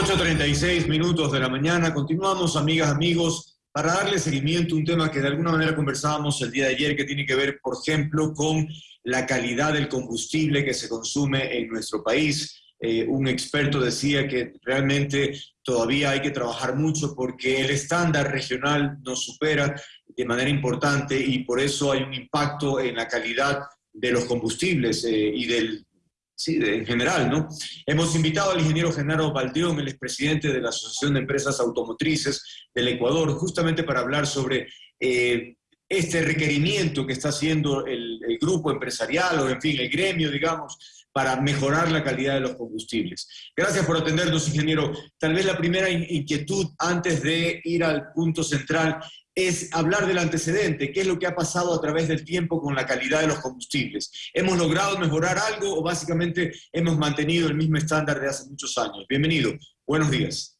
8.36 minutos de la mañana. Continuamos, amigas, amigos, para darle seguimiento a un tema que de alguna manera conversábamos el día de ayer, que tiene que ver, por ejemplo, con la calidad del combustible que se consume en nuestro país. Eh, un experto decía que realmente todavía hay que trabajar mucho porque el estándar regional nos supera de manera importante y por eso hay un impacto en la calidad de los combustibles eh, y del, sí, en general, ¿no? Hemos invitado al ingeniero Genaro Baldeón, el expresidente de la Asociación de Empresas Automotrices del Ecuador, justamente para hablar sobre eh, este requerimiento que está haciendo el, el grupo empresarial o, en fin, el gremio, digamos, para mejorar la calidad de los combustibles. Gracias por atendernos, ingeniero. Tal vez la primera inquietud antes de ir al punto central es hablar del antecedente, qué es lo que ha pasado a través del tiempo con la calidad de los combustibles. ¿Hemos logrado mejorar algo o básicamente hemos mantenido el mismo estándar de hace muchos años? Bienvenido, buenos días.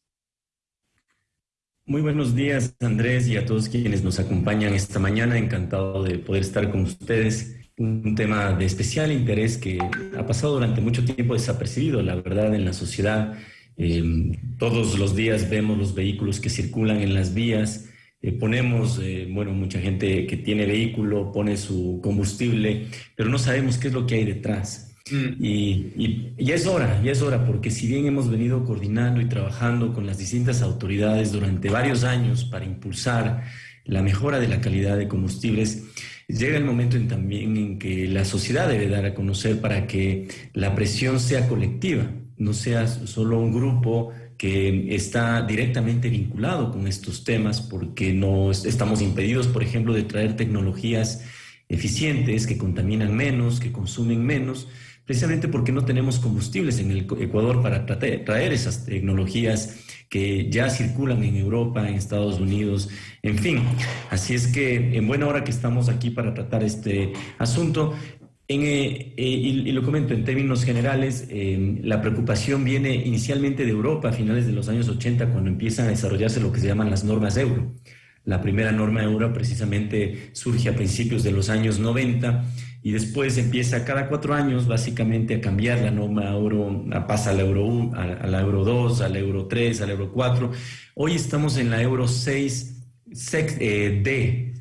Muy buenos días, Andrés, y a todos quienes nos acompañan esta mañana. Encantado de poder estar con ustedes. Un tema de especial interés que ha pasado durante mucho tiempo desapercibido, la verdad, en la sociedad. Eh, todos los días vemos los vehículos que circulan en las vías, eh, ponemos, eh, bueno, mucha gente que tiene vehículo pone su combustible, pero no sabemos qué es lo que hay detrás. Mm. Y, ya es hora, ya es hora, porque si bien hemos venido coordinando y trabajando con las distintas autoridades durante varios años para impulsar la mejora de la calidad de combustibles, llega el momento en también en que la sociedad debe dar a conocer para que la presión sea colectiva, no sea solo un grupo que está directamente vinculado con estos temas porque no estamos impedidos, por ejemplo, de traer tecnologías eficientes que contaminan menos, que consumen menos, precisamente porque no tenemos combustibles en el Ecuador para traer esas tecnologías que ya circulan en Europa, en Estados Unidos, en fin. Así es que en buena hora que estamos aquí para tratar este asunto, eh, eh, y, lo comento en términos generales, eh, la preocupación viene inicialmente de Europa a finales de los años 80 cuando empiezan a desarrollarse lo que se llaman las normas euro. La primera norma euro precisamente surge a principios de los años 90 y después empieza cada cuatro años básicamente a cambiar la norma euro, pasa al euro 1, a, la euro 2, al euro 3, al euro 4. Hoy estamos en la euro 6 D,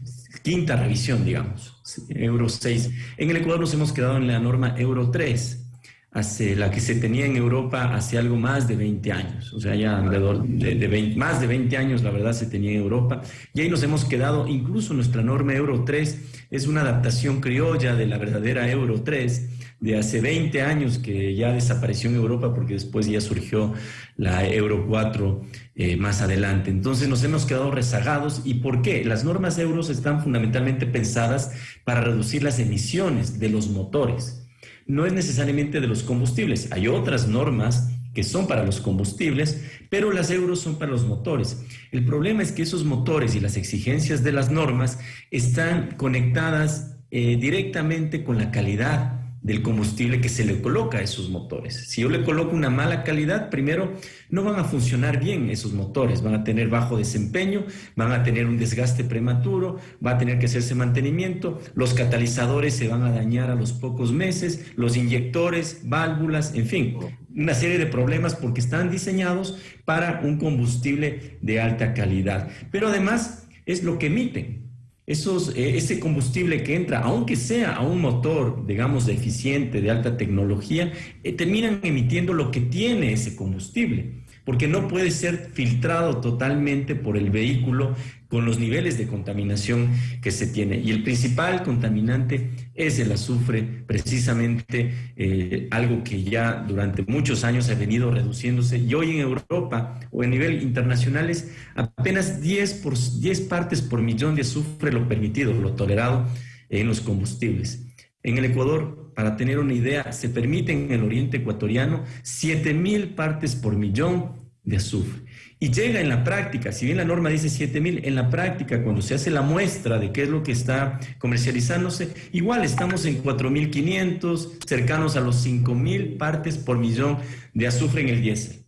quinta revisión, digamos. Euro 6. En el Ecuador nos hemos quedado en la norma Euro 3, hace, la que se tenía en Europa hace algo más de 20 años, o sea, ya alrededor de, más de 20 años, la verdad, se tenía en Europa, y ahí nos hemos quedado, incluso nuestra norma Euro 3 es una adaptación criolla de la verdadera Euro 3, de hace 20 años que ya desapareció en Europa porque después ya surgió la Euro 4 eh, más adelante. Entonces nos hemos quedado rezagados. ¿Y por qué? Las normas euros están fundamentalmente pensadas para reducir las emisiones de los motores. No es necesariamente de los combustibles. Hay otras normas que son para los combustibles, pero las euros son para los motores. El problema es que esos motores y las exigencias de las normas están conectadas eh, directamente con la calidad del combustible que se le coloca a esos motores. Si yo le coloco una mala calidad, primero no van a funcionar bien esos motores, van a tener bajo desempeño, van a tener un desgaste prematuro, va a tener que hacerse mantenimiento, los catalizadores se van a dañar a los pocos meses, los inyectores, válvulas, en fin, una serie de problemas porque están diseñados para un combustible de alta calidad. Pero además es lo que emiten. Esos, eh, ese combustible que entra, aunque sea a un motor, digamos, eficiente, de alta tecnología, eh, terminan emitiendo lo que tiene ese combustible porque no puede ser filtrado totalmente por el vehículo con los niveles de contaminación que se tiene. Y el principal contaminante es el azufre, precisamente eh, algo que ya durante muchos años ha venido reduciéndose y hoy en Europa o a nivel internacional es apenas 10, por, 10 partes por millón de azufre lo permitido, lo tolerado en los combustibles. En el Ecuador, para tener una idea, se permite en el oriente ecuatoriano 7.000 partes por millón de azufre. Y llega en la práctica, si bien la norma dice 7000, en la práctica, cuando se hace la muestra de qué es lo que está comercializándose, igual estamos en 4500, cercanos a los 5000 partes por millón de azufre en el diésel.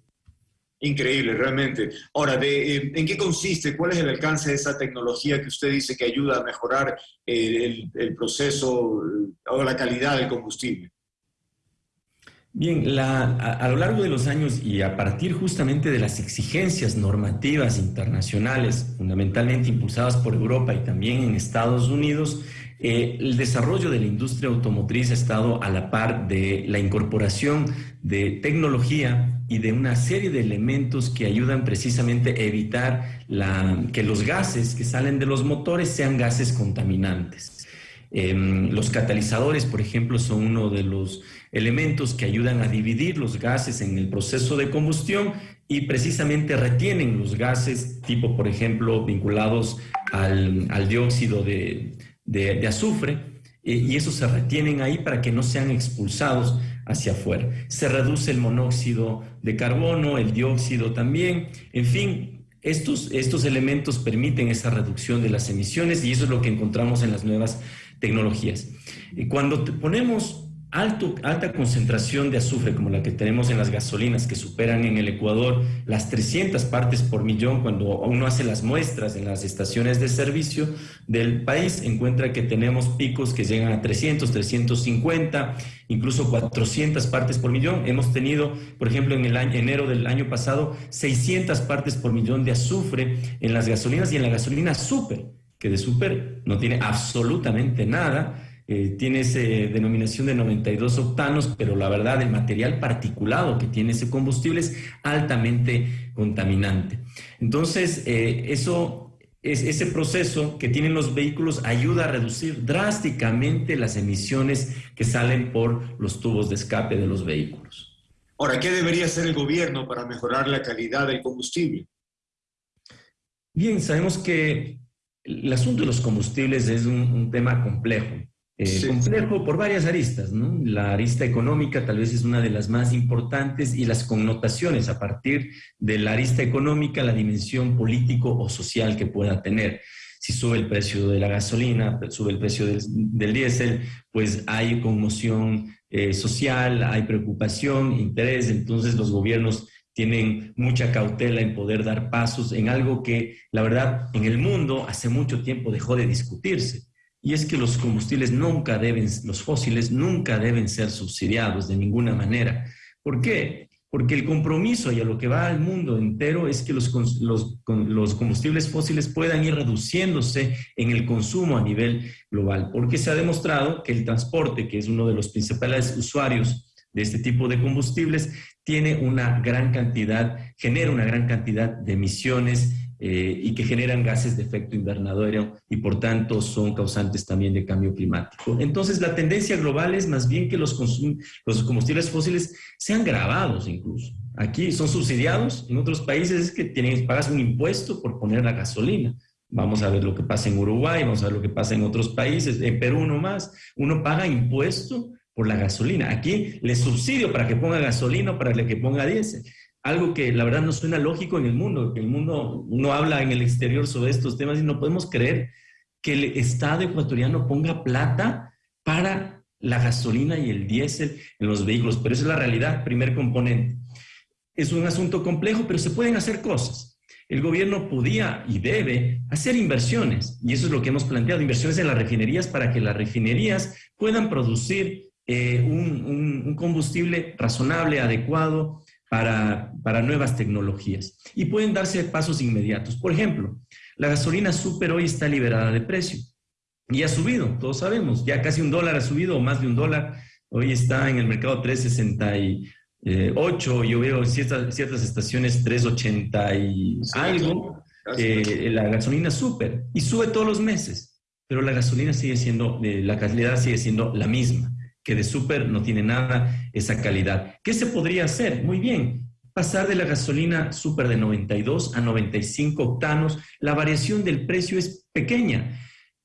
Increíble, realmente. Ahora, eh, ¿en qué consiste? ¿Cuál es el alcance de esa tecnología que usted dice que ayuda a mejorar el, el proceso o la calidad del combustible? Bien, a, lo largo de los años y a partir justamente de las exigencias normativas internacionales, fundamentalmente impulsadas por Europa y también en Estados Unidos, eh, el desarrollo de la industria automotriz ha estado a la par de la incorporación de tecnología y de una serie de elementos que ayudan precisamente a evitar que los gases que salen de los motores sean gases contaminantes. Em, los catalizadores, por ejemplo, son uno de los elementos que ayudan a dividir los gases en el proceso de combustión y precisamente retienen los gases tipo, por ejemplo, vinculados al, dióxido de, azufre eh, y esos se retienen ahí para que no sean expulsados hacia afuera. Se reduce el monóxido de carbono, el dióxido también, en fin, estos, estos elementos permiten esa reducción de las emisiones y eso es lo que encontramos en las nuevas tecnologías. Y cuando ponemos alta concentración de azufre como la que tenemos en las gasolinas que superan en el Ecuador las 300 partes por millón cuando uno hace las muestras en las estaciones de servicio del país encuentra que tenemos picos que llegan a 300, 350, incluso 400 partes por millón. Hemos tenido, por ejemplo, en el año, enero del año pasado 600 partes por millón de azufre en las gasolinas y en la gasolina super, que de super no tiene absolutamente nada eh, tiene esa denominación de 92 octanos, pero la verdad el material particulado que tiene ese combustible es altamente contaminante. Entonces, eh, eso, es, ese proceso que tienen los vehículos ayuda a reducir drásticamente las emisiones que salen por los tubos de escape de los vehículos. Ahora, ¿qué debería hacer el gobierno para mejorar la calidad del combustible? Bien, sabemos que el asunto de los combustibles es un tema complejo. Eh, complejo por varias aristas, ¿no? La arista económica tal vez es una de las más importantes y las connotaciones a partir de la arista económica, la dimensión político o social que pueda tener. Si sube el precio de la gasolina, sube el precio del, diésel, pues hay conmoción eh, social, hay preocupación, interés, entonces los gobiernos tienen mucha cautela en poder dar pasos en algo que, la verdad, en el mundo hace mucho tiempo dejó de discutirse y es que los combustibles nunca deben, los fósiles nunca deben ser subsidiados de ninguna manera. ¿Por qué? Porque el compromiso y a lo que va al mundo entero es que los, los, los combustibles fósiles puedan ir reduciéndose en el consumo a nivel global, porque se ha demostrado que el transporte, que es uno de los principales usuarios de este tipo de combustibles, tiene una gran cantidad, genera una gran cantidad de emisiones eh, y que generan gases de efecto invernadero y por tanto son causantes también de cambio climático. Entonces la tendencia global es más bien que los, los combustibles fósiles sean grabados incluso. Aquí son subsidiados, en otros países es que tienes, pagas un impuesto por poner la gasolina. Vamos a ver lo que pasa en Uruguay, vamos a ver lo que pasa en otros países, en Perú no más. Uno paga impuesto por la gasolina. Aquí le subsidio para que ponga gasolina o para que ponga diésel algo que la verdad no suena lógico en el mundo, que el mundo, uno habla en el exterior sobre estos temas y no podemos creer que el Estado ecuatoriano ponga plata para la gasolina y el diésel en los vehículos, pero esa es la realidad, primer componente. Es un asunto complejo, pero se pueden hacer cosas. El gobierno podía y debe hacer inversiones, y eso es lo que hemos planteado, inversiones en las refinerías para que las refinerías puedan producir eh, un combustible razonable, adecuado, para, nuevas tecnologías. Y pueden darse pasos inmediatos. Por ejemplo, la gasolina super hoy está liberada de precio. Y ha subido, todos sabemos, ya casi un dólar ha subido o más de un dólar. Hoy está en el mercado 368, yo veo ciertas, ciertas estaciones 380 y algo, eh, la gasolina super, y sube todos los meses, pero la gasolina sigue siendo, eh, la calidad sigue siendo la misma que de súper no tiene nada esa calidad. ¿Qué se podría hacer? Muy bien, pasar de la gasolina súper de 92 a 95 octanos, la variación del precio es pequeña.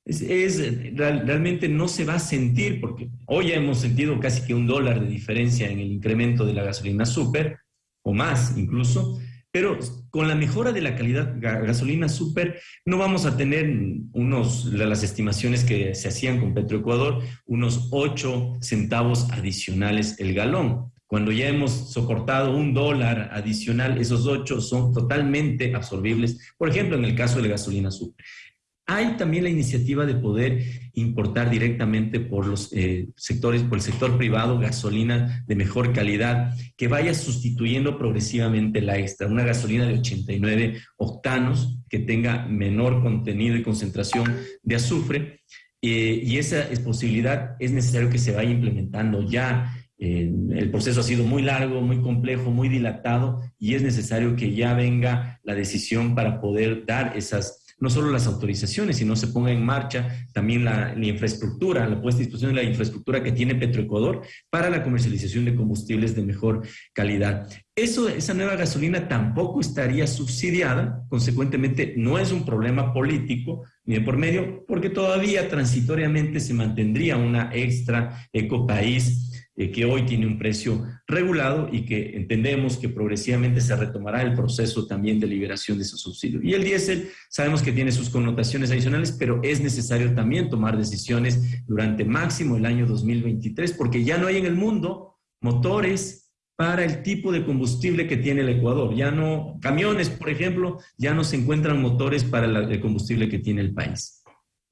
Es, realmente no se va a sentir, porque hoy hemos sentido casi que un dólar de diferencia en el incremento de la gasolina súper, o más incluso, pero con la mejora de la calidad gasolina super, no vamos a tener unos, las estimaciones que se hacían con Petroecuador, unos 8 centavos adicionales el galón. Cuando ya hemos soportado un dólar adicional, esos 8 son totalmente absorbibles, por ejemplo, en el caso de la gasolina super. Hay también la iniciativa de poder importar directamente por los eh, sectores, por el sector privado, gasolina de mejor calidad, que vaya sustituyendo progresivamente la extra, una gasolina de 89 octanos que tenga menor contenido y concentración de azufre. Eh, y esa posibilidad es necesario que se vaya implementando ya el proceso ha sido muy largo, muy complejo, muy dilatado y es necesario que ya venga la decisión para poder dar esas, no solo las autorizaciones, sino se ponga en marcha también la, infraestructura, la puesta a disposición de la infraestructura que tiene Petroecuador para la comercialización de combustibles de mejor calidad. Eso, esa nueva gasolina tampoco estaría subsidiada, consecuentemente no es un problema político ni de por medio, porque todavía transitoriamente se mantendría una extra ecopaís eh, que hoy tiene un precio regulado y que entendemos que progresivamente se retomará el proceso también de liberación de esos subsidios. Y el diésel sabemos que tiene sus connotaciones adicionales, pero es necesario también tomar decisiones durante máximo el año 2023, porque ya no hay en el mundo motores para el tipo de combustible que tiene el Ecuador. Ya no, camiones, por ejemplo, ya no se encuentran motores para el combustible que tiene el país.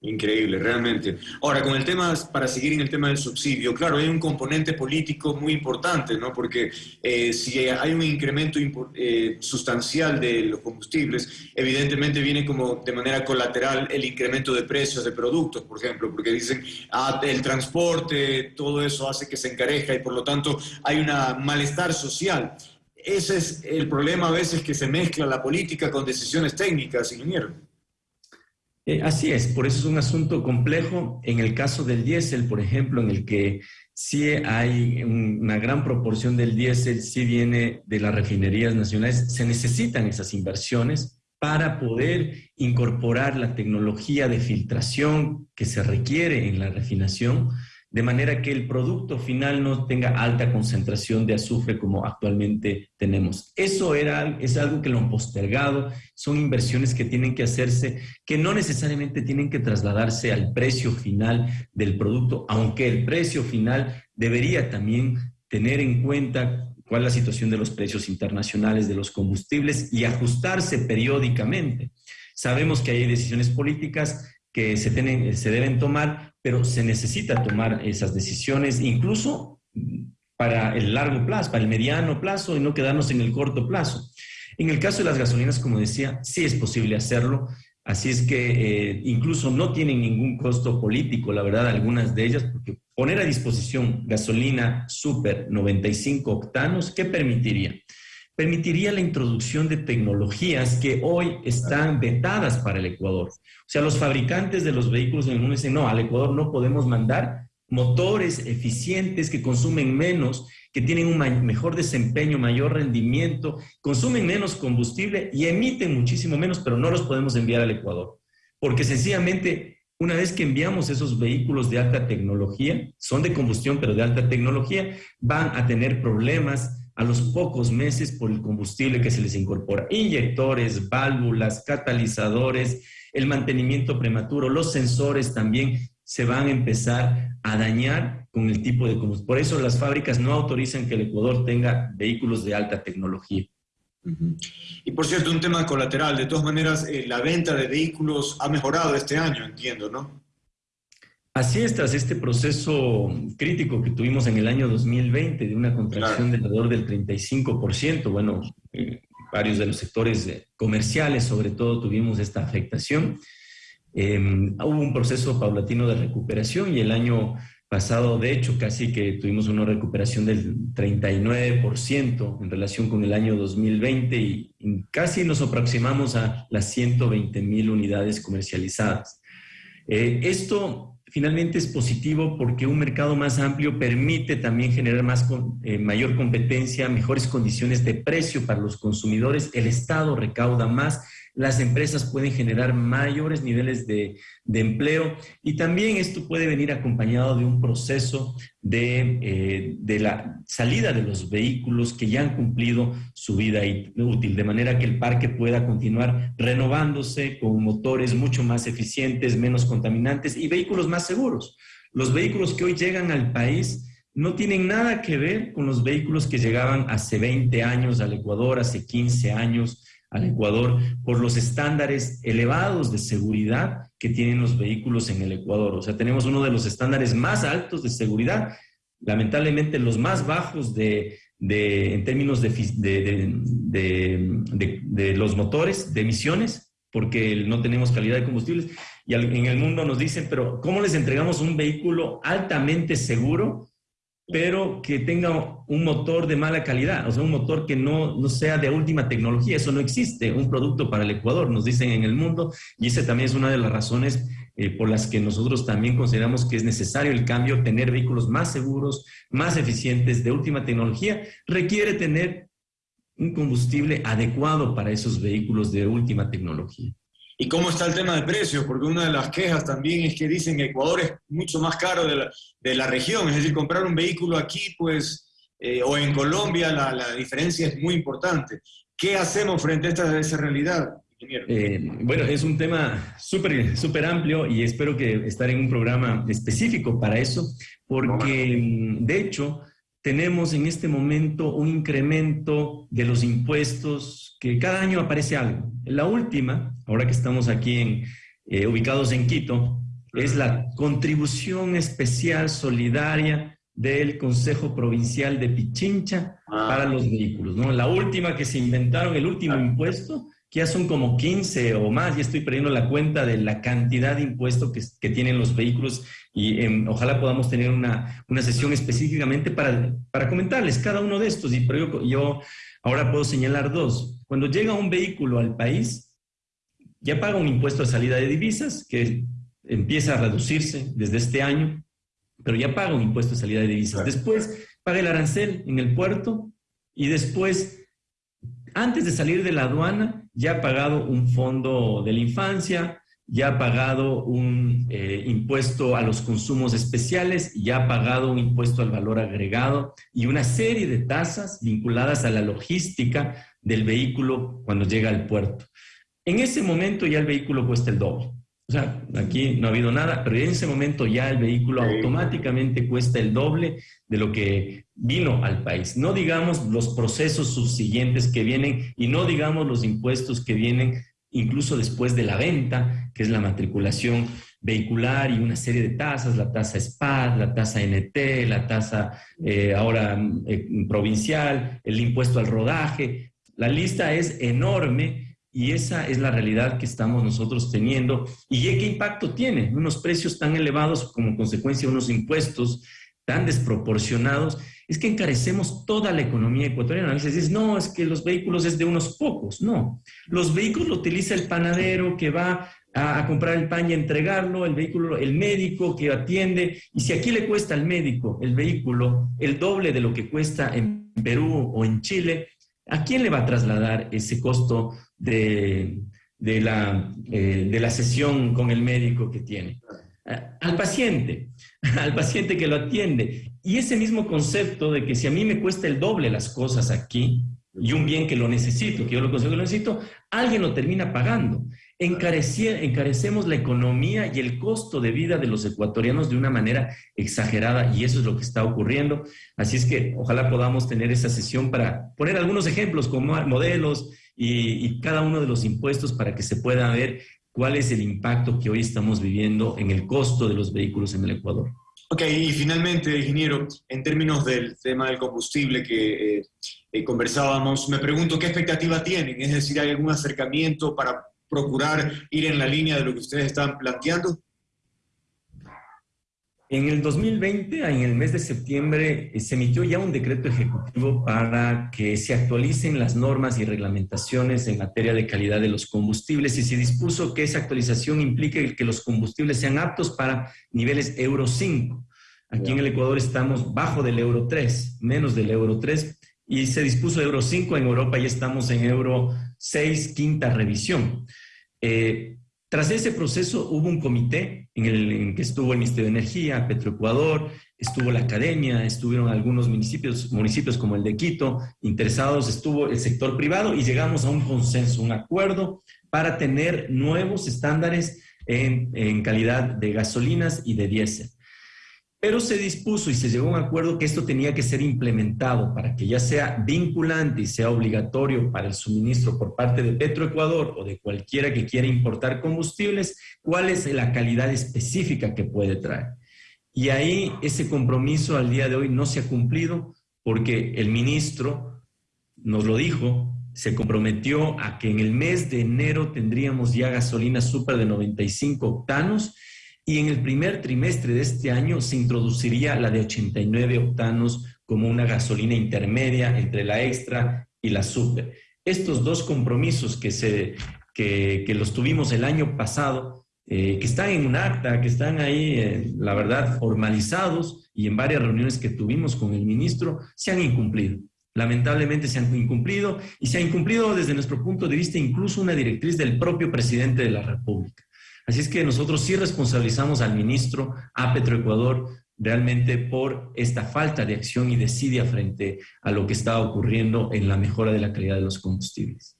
Increíble, realmente. Ahora, con el tema, para seguir en el tema del subsidio, claro, hay un componente político muy importante, ¿no? Porque eh, si hay un incremento eh, sustancial de los combustibles, evidentemente viene como de manera colateral el incremento de precios de productos, por ejemplo, porque dicen, ah, el transporte, todo eso hace que se encareja y por lo tanto hay un malestar social. Ese es el problema a veces que se mezcla la política con decisiones técnicas, ingeniero. Eh, así es, por eso es un asunto complejo. En el caso del diésel, por ejemplo, en el que sí hay una gran proporción del diésel, sí viene de las refinerías nacionales, se necesitan esas inversiones para poder incorporar la tecnología de filtración que se requiere en la refinación de manera que el producto final no tenga alta concentración de azufre como actualmente tenemos. Eso era, es algo que lo han postergado, son inversiones que tienen que hacerse, que no necesariamente tienen que trasladarse al precio final del producto, aunque el precio final debería también tener en cuenta cuál es la situación de los precios internacionales de los combustibles y ajustarse periódicamente. Sabemos que hay decisiones políticas que se, deben tomar, pero se necesita tomar esas decisiones, incluso para el largo plazo, para el mediano plazo y no quedarnos en el corto plazo. En el caso de las gasolinas, como decía, sí es posible hacerlo, así es que eh, incluso no tienen ningún costo político, la verdad, algunas de ellas, porque poner a disposición gasolina super 95 octanos, ¿qué permitiría? Permitiría la introducción de tecnologías que hoy están vetadas para el Ecuador. O sea, los fabricantes de los vehículos en el mundo dicen, no, al Ecuador no podemos mandar motores eficientes que consumen menos, que tienen un mejor desempeño, mayor rendimiento, consumen menos combustible y emiten muchísimo menos, pero no los podemos enviar al Ecuador. Porque sencillamente, una vez que enviamos esos vehículos de alta tecnología, son de combustión, pero de alta tecnología, van a tener problemas a los pocos meses por el combustible que se les incorpora. Inyectores, válvulas, catalizadores, el mantenimiento prematuro, los sensores también se van a empezar a dañar con el tipo de combustible. Por eso las fábricas no autorizan que el Ecuador tenga vehículos de alta tecnología. Y por cierto, un tema colateral, de todas maneras, eh, la venta de vehículos ha mejorado este año, entiendo, ¿no? Así es, tras este proceso crítico que tuvimos en el año 2020 de una contracción de alrededor del 35%, bueno, eh, varios de los sectores eh, comerciales sobre todo tuvimos esta afectación. Em, hubo un proceso paulatino de recuperación y el año pasado, de hecho, casi que tuvimos una recuperación del 39% en relación con el año 2020 y, y casi nos aproximamos a las 120 mil unidades comercializadas. Eh, esto finalmente es positivo porque un mercado más amplio permite también generar más, eh, mayor competencia, mejores condiciones de precio para los consumidores, el Estado recauda más las empresas pueden generar mayores niveles de, empleo y también esto puede venir acompañado de un proceso de, eh, la salida de los vehículos que ya han cumplido su vida útil, de manera que el parque pueda continuar renovándose con motores mucho más eficientes, menos contaminantes y vehículos más seguros. Los vehículos que hoy llegan al país no tienen nada que ver con los vehículos que llegaban hace 20 años al Ecuador, hace 15 años al Ecuador por los estándares elevados de seguridad que tienen los vehículos en el Ecuador. O sea, tenemos uno de los estándares más altos de seguridad, lamentablemente los más bajos de, en términos de, de, los motores, de emisiones, porque no tenemos calidad de combustibles. Y en el mundo nos dicen, pero ¿cómo les entregamos un vehículo altamente seguro pero que tenga un motor de mala calidad, o sea, un motor que no, no sea de última tecnología. Eso no existe, un producto para el Ecuador, nos dicen en el mundo, y esa también es una de las razones eh, por las que nosotros también consideramos que es necesario el cambio, tener vehículos más seguros, más eficientes, de última tecnología, requiere tener un combustible adecuado para esos vehículos de última tecnología. ¿Y cómo está el tema de precios? Porque una de las quejas también es que dicen que Ecuador es mucho más caro de la, de la región, es decir, comprar un vehículo aquí, pues, eh, o en Colombia, la, la, diferencia es muy importante. ¿Qué hacemos frente a esta esa realidad? Eh, bueno, es un tema súper súper amplio y espero que estar en un programa específico para eso, porque mm, de hecho tenemos en este momento un incremento de los impuestos que cada año aparece algo. La última, ahora que estamos aquí en, eh, ubicados en Quito, es la contribución especial solidaria del Consejo Provincial de Pichincha ah. para los vehículos. ¿no? La última que se inventaron, el último impuesto, que ya son como 15 o más, ya estoy perdiendo la cuenta de la cantidad de impuestos que, que tienen los vehículos y em, ojalá podamos tener una, una sesión específicamente para, para, comentarles cada uno de estos. Y, pero yo, yo ahora puedo señalar dos. Cuando llega un vehículo al país, ya paga un impuesto de salida de divisas que empieza a reducirse desde este año, pero ya paga un impuesto de salida de divisas. Después paga el arancel en el puerto y después, antes de salir de la aduana, ya ha pagado un fondo de la infancia, ya ha pagado un eh, impuesto a los consumos especiales, ya ha pagado un impuesto al valor agregado y una serie de tasas vinculadas a la logística del vehículo cuando llega al puerto. En ese momento ya el vehículo cuesta el doble. O sea, aquí no ha habido nada, pero en ese momento ya el vehículo automáticamente cuesta el doble de lo que vino al país. No digamos los procesos subsiguientes que vienen y no digamos los impuestos que vienen incluso después de la venta, que es la matriculación vehicular y una serie de tasas, la tasa SPAD, la tasa NT, la tasa eh, ahora eh, provincial, el impuesto al rodaje. La lista es enorme y esa es la realidad que estamos nosotros teniendo. ¿Y qué impacto tiene? Unos precios tan elevados como consecuencia de unos impuestos tan desproporcionados es que encarecemos toda la economía ecuatoriana. A dices, no, es que los vehículos es de unos pocos. No, los vehículos lo utiliza el panadero que va a, comprar el pan y entregarlo, el vehículo, el médico que atiende. Y si aquí le cuesta al médico el vehículo el doble de lo que cuesta en Perú o en Chile, ¿a quién le va a trasladar ese costo de, la, eh, de la sesión con el médico que tiene? al paciente, al paciente que lo atiende. Y ese mismo concepto de que si a mí me cuesta el doble las cosas aquí y un bien que lo necesito, que yo lo consigo que lo necesito, alguien lo termina pagando. encarecemos la economía y el costo de vida de los ecuatorianos de una manera exagerada y eso es lo que está ocurriendo. Así es que ojalá podamos tener esa sesión para poner algunos ejemplos como modelos y, y cada uno de los impuestos para que se pueda ver cuál es el impacto que hoy estamos viviendo en el costo de los vehículos en el Ecuador. Ok, y finalmente, ingeniero, en términos del tema del combustible que eh, eh, conversábamos, me pregunto qué expectativa tienen, es decir, ¿hay algún acercamiento para procurar ir en la línea de lo que ustedes están planteando? En el 2020, en el mes de septiembre, eh, se emitió ya un decreto ejecutivo para que se actualicen las normas y reglamentaciones en materia de calidad de los combustibles y se dispuso que esa actualización implique que los combustibles sean aptos para niveles Euro 5. Aquí en el Ecuador estamos bajo del Euro 3, menos del Euro 3, y se dispuso Euro 5, en Europa ya estamos en Euro 6, quinta revisión. Eh, tras ese proceso hubo un comité en el que estuvo el Ministerio de Energía, Petroecuador, estuvo la academia, estuvieron algunos municipios, municipios como el de Quito, interesados, estuvo el sector privado y llegamos a un consenso, un acuerdo para tener nuevos estándares en, en calidad de gasolinas y de diésel. Pero se dispuso y se llegó a un acuerdo que esto tenía que ser implementado para que ya sea vinculante y sea obligatorio para el suministro por parte de Petroecuador o de cualquiera que quiera importar combustibles, cuál es la calidad específica que puede traer. Y ahí ese compromiso al día de hoy no se ha cumplido porque el ministro nos lo dijo, se comprometió a que en el mes de enero tendríamos ya gasolina super de 95 octanos y en el primer trimestre de este año se introduciría la de 89 octanos como una gasolina intermedia entre la extra y la super. Estos dos compromisos que, se, que, los tuvimos el año pasado, eh, que están en un acta, que están ahí, eh, la verdad, formalizados y en varias reuniones que tuvimos con el ministro, se han incumplido. Lamentablemente se han incumplido y se ha incumplido desde nuestro punto de vista incluso una directriz del propio presidente de la República. Así es que nosotros sí responsabilizamos al ministro, a Petroecuador, realmente por esta falta de acción y desidia frente a lo que está ocurriendo en la mejora de la calidad de los combustibles.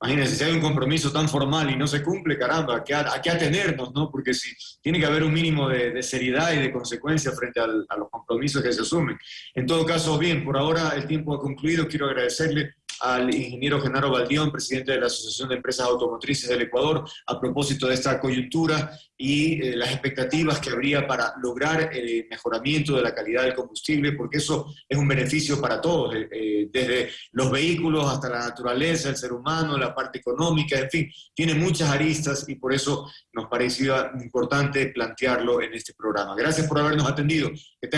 Imagínense, si hay un compromiso tan formal y no se cumple, caramba, ¿a qué, atenernos, no? Porque si tiene que haber un mínimo de, seriedad y de consecuencia frente a los compromisos que se asumen. En todo caso, bien, por ahora el tiempo ha concluido. Quiero agradecerle al ingeniero Genaro Baldión, presidente de la Asociación de Empresas Automotrices del Ecuador, a propósito de esta coyuntura y eh, las expectativas que habría para lograr el mejoramiento de la calidad del combustible, porque eso es un beneficio para todos, eh, eh, desde los vehículos hasta la naturaleza, el ser humano, la parte económica, en fin, tiene muchas aristas y por eso nos parecía importante plantearlo en este programa. Gracias por habernos atendido.